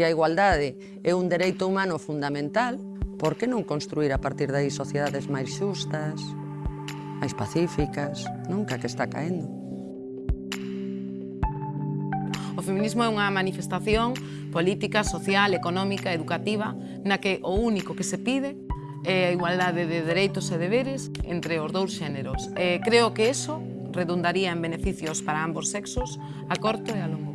Se a igualdade é un dereito humano fundamental, por que non construir a partir dai sociedades máis xustas, máis pacíficas, nunca que está caendo? O feminismo é unha manifestación política, social, económica, educativa, na que o único que se pide é a igualdade de dereitos e deberes entre os dous xéneros. E creo que eso redundaría en beneficios para ambos sexos a corto e a longo.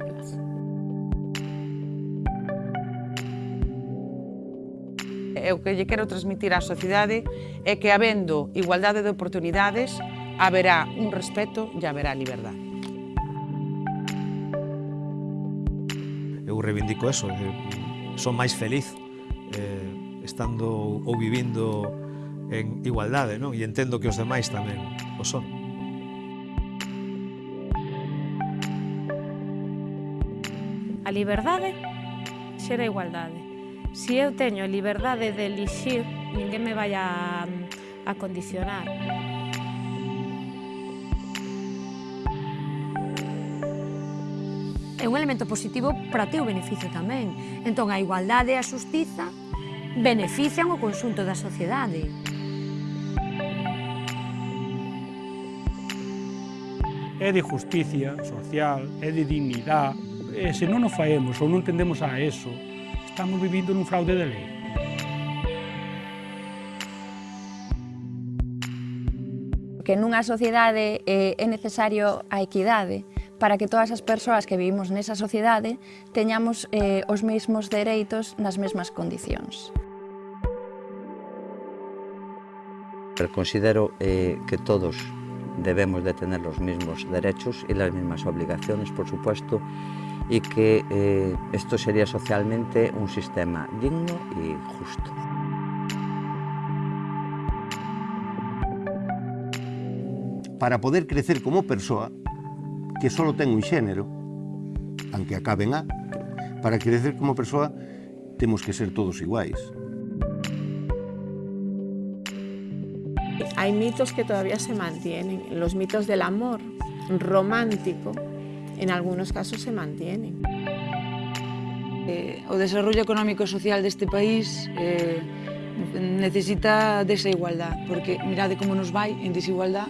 e o que lle quero transmitir á sociedade é que habendo igualdade de oportunidades haberá un respeto e haberá liberdade. Eu reivindico eso, que son máis feliz eh, estando ou vivindo en igualdade, non? E entendo que os demais tamén o son. A liberdade xera igualdade. Se eu teño a liberdade de elixir, ninguén me vai a, a condicionar. É un elemento positivo para teu beneficio tamén. Entón, a igualdade e a xustiza benefician o conxunto da sociedade. É de justicia social, é de dignidade. E se non o faemos ou non tendemos a eso, estamos vivindo nun fraude de lei. Que nunha sociedade eh, é necesario a equidade para que todas as persoas que vivimos nesa sociedade teñamos eh, os mesmos dereitos nas mesmas condicións. Considero eh, que todos debemos de tener los mismos derechos y las mismas obligaciones, por supuesto, y que eh, esto sería socialmente un sistema digno y justo. Para poder crecer como persoa, que só ten un xénero, aunque acaben a, para crecer como persoa temos que ser todos iguais. Hay mitos que todavía se mantienen, los mitos del amor romántico en algunos casos se mantienen. Eh, o desarrollo económico e social deste país eh, necesita desa igualdad, porque mirade como nos vai en desigualdad